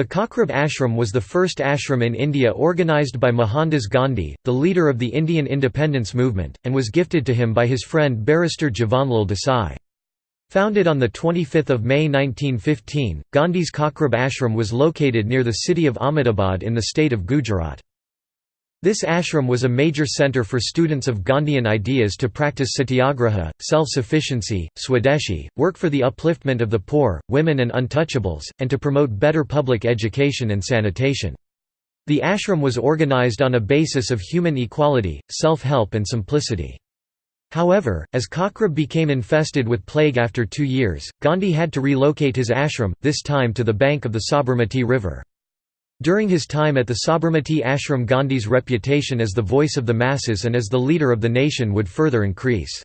The Kochrab Ashram was the first ashram in India organised by Mohandas Gandhi, the leader of the Indian independence movement, and was gifted to him by his friend barrister Jivanlal Desai. Founded on 25 May 1915, Gandhi's Kochrab Ashram was located near the city of Ahmedabad in the state of Gujarat. This ashram was a major centre for students of Gandhian ideas to practice satyagraha, self-sufficiency, swadeshi, work for the upliftment of the poor, women and untouchables, and to promote better public education and sanitation. The ashram was organised on a basis of human equality, self-help and simplicity. However, as Kochrab became infested with plague after two years, Gandhi had to relocate his ashram, this time to the bank of the Sabarmati River. During his time at the Sabarmati ashram Gandhi's reputation as the voice of the masses and as the leader of the nation would further increase.